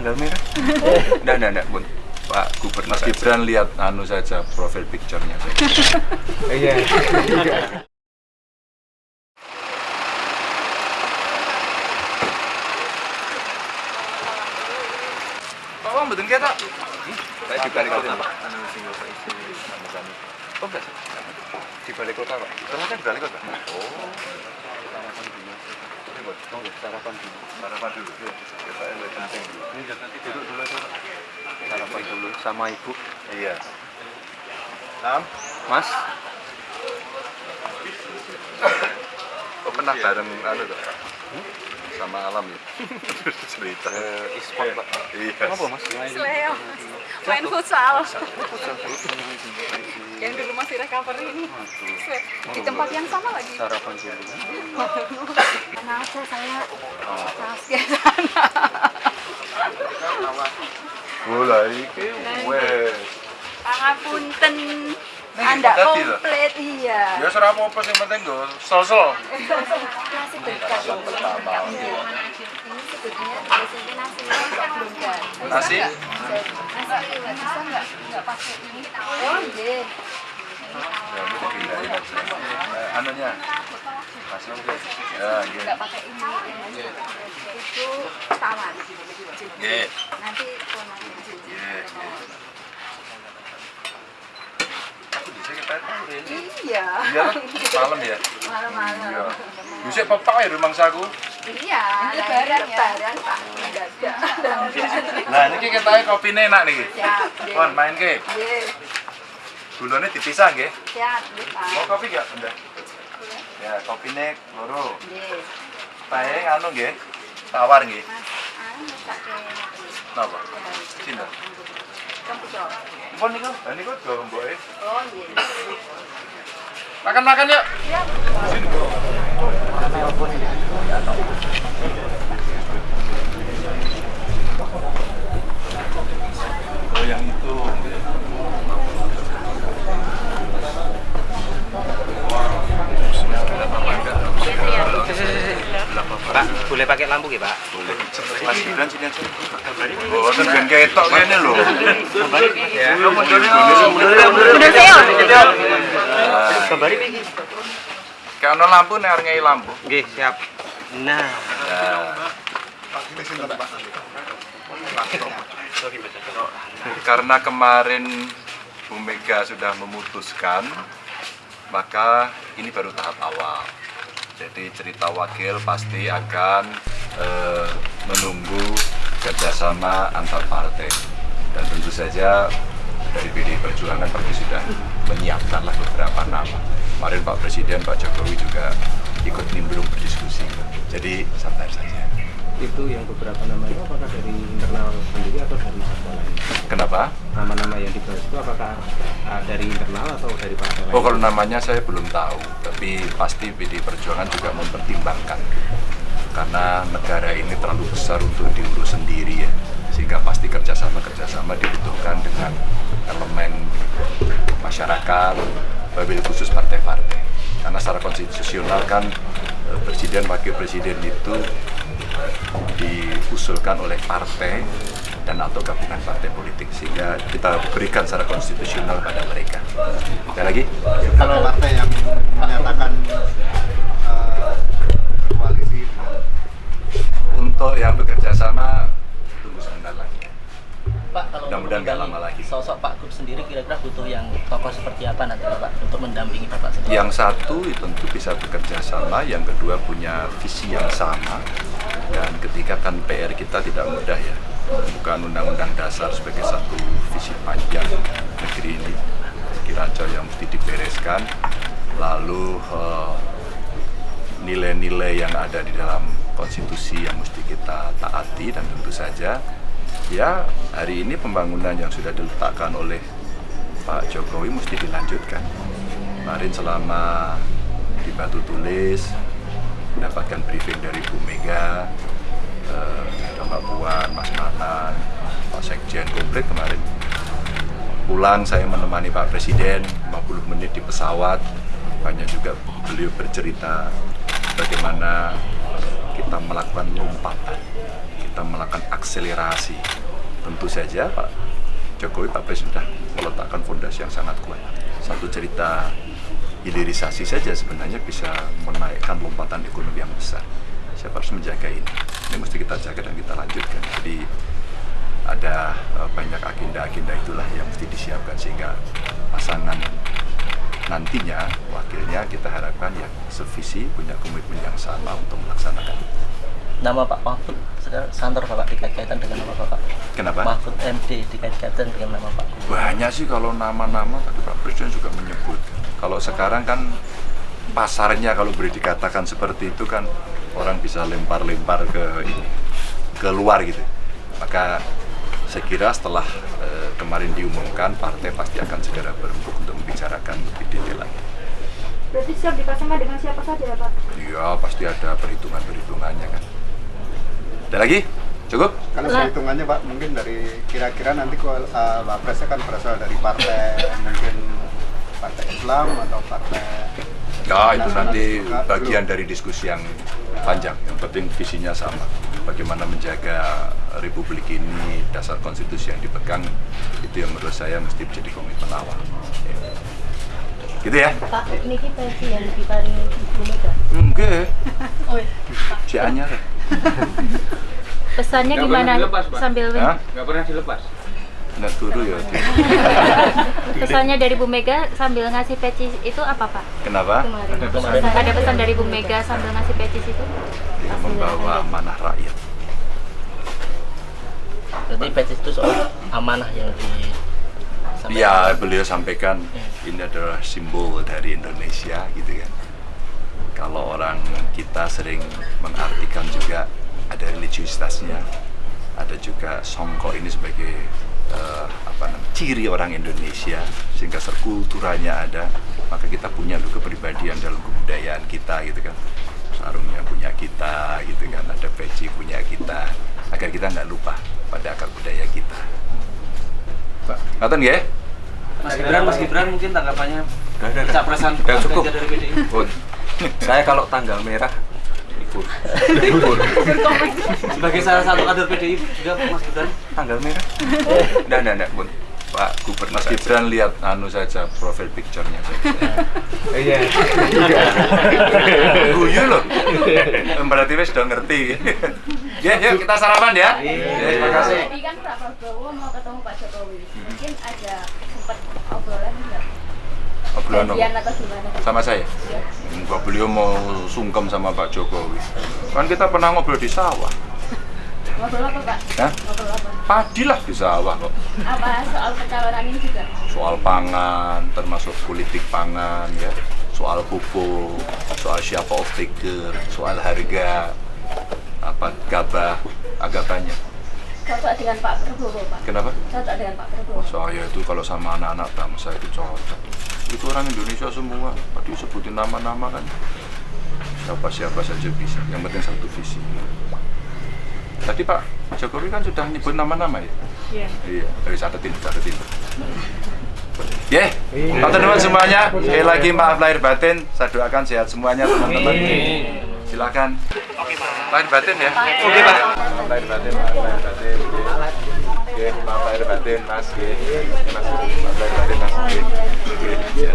tanggal merah. Enggak, enggak, enggak, Bun. Pak Gubernur Mas. Gibran lihat anu saja profil picture-nya. Iya. Pak Wong betul kita? Saya di balik kota, Pak. Anu sing kota isi nama kami. Oh, enggak. Di balik kota, Pak. Kan di balik kota. Oh. Sarapan dulu. Ya, sarapan dulu. Sarapan dulu. Iya. Kita yang penting dulu. Ini nanti duduk dulu. Sarapan dulu sama Ibu. Iya. Nam, Mas. Oh, pernah bareng anu tuh? Sama alam ya? Cerita. e-sport, Pak. Iya. Kenapa, Mas? Sleo. Main futsal. Yang dulu masih recovery ini. Di tempat yang sama lagi. Sarapan dulu. Mana aja saya tas ke sana. Mulai iki wes. Pangapunten. Anda komplit iya. Ya ora apa-apa sing penting go sol-sol. Nasi berkat. pertama. Ini sebetulnya di sini nasinya belum kan. Nasi? Nasi bisa nggak nggak pakai ini? Oh iya. Ya, ini dipindahin aja. Eh, anunya. Masih Ya, gitu. Nggak pakai ini. Itu tawar. Nggih. Nanti. Nggih, nggih. Aku bisa kita tahu ini. Iya. Iya, malam ya. Iya. Malam-malam. Bisa pepak ya rumangsaku. Iya, lebaran ya. Lebaran Pak. Nah, ini kita kopi enak nih. Siap. nggih. Kon main ke. Gulanya dipisah nggih. Siap, Pak. Mau kopi gak, Bunda? Ya, kopi nek loro. Nggih. Pae anu nggih. Tawar nggih. Anu pakai Napa? Cinta. Mpun niku, mboke. Oh, iya. Makan-makan yuk. Sini, Bro. Oh, yang itu. Pak, boleh pakai lampu ya, Pak? Boleh. Mas Gibran sini aja. Oh, kan ben ketok kene lho. Ya. Mundur Mundur saya. Gambari iki. Kayak ono lampu nek arep ngei lampu. Nggih, siap. Nah, Karena kemarin Bu Mega sudah memutuskan, maka ini baru tahap awal. Jadi cerita wakil pasti akan eh, menunggu kerjasama antar partai. Dan tentu saja dari PDI Perjuangan pasti sudah menyiapkanlah beberapa nama. Kemarin Pak Presiden, Pak Jokowi juga ikut nimbrung berdiskusi. Jadi santai saja. Itu yang beberapa nama itu apakah dari internal sendiri atau dari partai lain? Kenapa? Nama-nama yang dibahas itu apakah ah, dari internal atau dari partai lain? Oh kalau namanya saya belum tahu, tapi pasti PD Perjuangan juga mempertimbangkan karena negara ini terlalu besar untuk diurus sendiri ya, sehingga pasti kerjasama kerjasama dibutuhkan dengan elemen masyarakat, wabil khusus partai-partai. Karena secara konstitusional kan eh, presiden wakil presiden itu diusulkan oleh partai dan atau gabungan partai politik sehingga kita berikan secara konstitusional pada mereka. Ada lagi? kalau partai yang menyatakan eh, koalisi Untuk yang bekerja sama tunggu sebentar lagi. Pak, kalau Mudah-mudahan nggak lama lagi. Sosok Pak Gub sendiri kira-kira butuh yang tokoh seperti apa nanti Pak untuk mendampingi Bapak sendiri? Yang satu itu tentu bisa bekerja sama, yang kedua punya visi yang sama, dan ketiga kan PR kita tidak mudah ya, bukan undang-undang dasar sebagai satu visi panjang negeri ini, kira-kira yang mesti dibereskan, lalu eh, nilai-nilai yang ada di dalam konstitusi yang mesti kita taati dan tentu saja ya hari ini pembangunan yang sudah diletakkan oleh Pak Jokowi mesti dilanjutkan. Kemarin selama di Batu Tulis mendapatkan briefing dari Bu Mega, eh, ada Mbak Puan, Mas Manan, Pak Sekjen komplit kemarin. Pulang saya menemani Pak Presiden 50 menit di pesawat. Banyak juga beliau bercerita bagaimana kita melakukan lompatan, kita melakukan akselerasi. Tentu saja Pak Jokowi Pak Presiden sudah meletakkan fondasi yang sangat kuat. Satu cerita hilirisasi saja sebenarnya bisa menaikkan lompatan ekonomi yang besar. Siapa harus menjaga ini? Ini mesti kita jaga dan kita lanjutkan. Jadi ada eh, banyak agenda-agenda itulah yang mesti disiapkan sehingga pasangan nantinya wakilnya kita harapkan yang sevisi punya komitmen yang sama untuk melaksanakan. Nama Pak Mahfud santer Bapak dikait-kaitan dengan nama Bapak. Kenapa? Mahfud MD dikait-kaitan dengan nama Pak. Banyak sih kalau nama-nama tadi Pak Presiden juga menyebut. Kalau sekarang kan pasarnya kalau boleh dikatakan seperti itu kan orang bisa lempar-lempar ke ini, ke luar gitu. Maka saya kira setelah eh, kemarin diumumkan partai pasti akan segera berembuk untuk membicarakan lebih detail lagi. Berarti siap dipasangkan dengan siapa saja ya Pak? Iya pasti ada perhitungan-perhitungannya kan. Ada lagi? Cukup? Kalau perhitungannya Pak, mungkin dari kira-kira nanti kalau uh, Wapresnya kan berasal dari partai mungkin partai Islam atau partai Ya itu nanti bagian dari diskusi yang panjang. Yang penting visinya sama. Bagaimana menjaga Republik ini dasar konstitusi yang dipegang itu yang menurut saya mesti menjadi komitmen awal. Ya. Gitu ya? Pak, niki peci yang diparingi Ibu Mega. Enggak. Oh, iya. Si Anyar. Pesannya Nggak gimana pernah dilepas, Pak. sambil nggak pernah dilepas Nggak turu ya. pesannya dari Bu Mega sambil ngasih peci itu apa Pak? Kenapa? Kemarin. Ada pesan dari Bu Mega sambil ngasih peci itu? Dia membawa amanah rakyat. Berarti petis itu soal amanah yang di Ya, beliau sampaikan ini adalah simbol dari Indonesia gitu kan. Kalau orang kita sering mengartikan juga ada religiusitasnya, ada juga songkok ini sebagai eh, apa namanya ciri orang Indonesia sehingga serkulturanya ada, maka kita punya loh kepribadian dalam kebudayaan kita gitu kan. Sarungnya punya kita gitu kan, ada peci punya kita agar kita nggak lupa pada akar budaya kita. Ngatain ya? Mas Gibran Mas Gibran mungkin tanggapannya Udah, udah, udah. capresan Udah, Mas cukup. Dari PDI saya kalau tanggal merah libur. sebagai salah satu kader PDI juga Mas Gibran Tanggal merah? Enggak, enggak, enggak, Bun. Pak Gubernur Mas Gibran lihat anu saja profil picture-nya saja. Iya. Guyu loh. Berarti wes sudah ngerti. ya, yuk kita sarapan ya. Ya, terima kasih. Tadi kan Pak Prabowo mau ketemu Pak Jokowi. Mungkin ada sempat obrolan nggak? Gimana? Sama saya. Enggak beliau mau sungkem sama Pak Jokowi. Kan kita pernah ngobrol di sawah. Ngobrol apa Pak? Hah? Ngobrol apa? Padi lah di sawah kok. Apa soal pencalonan ini juga? Soal pangan, termasuk politik pangan ya. Soal pupuk, soal siapa off taker, soal harga, apa gabah, agak banyak. Cocok dengan Pak Prabowo Pak? Kenapa? Cocok dengan Pak Prabowo? Saya itu kalau sama anak-anak bangsa itu cocok. Itu orang Indonesia semua. Tadi sebutin nama-nama kan. Siapa-siapa saja bisa. Yang penting satu visi. Tadi Pak Jokowi kan sudah nyebut nama-nama ya? Iya. Iya. Dari catetin, catetin. Ya, teman-teman semuanya. Sekali lagi maaf lahir batin. Saya doakan sehat semuanya teman-teman. Silakan. Lahir batin ya. Oke Pak. Maaf lahir batin, maaf lahir batin. Oke, maaf lahir batin Mas. Oke, Mas. Maaf lahir batin Mas. Oke. Lahir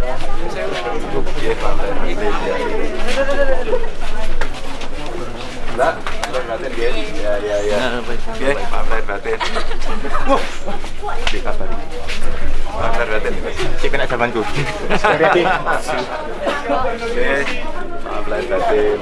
batin. Batin ya. Ya, ya, maaf lahir batin. Wah, dikabari. Maaf lahir batin. Cek kena zamanku. Oke, lahir batin.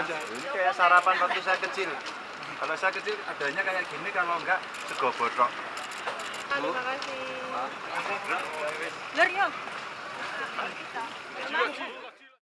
Ini kayak sarapan waktu saya kecil. Kalau saya kecil adanya kayak gini, kalau enggak sego botok. Terima kasih. Lur yuk.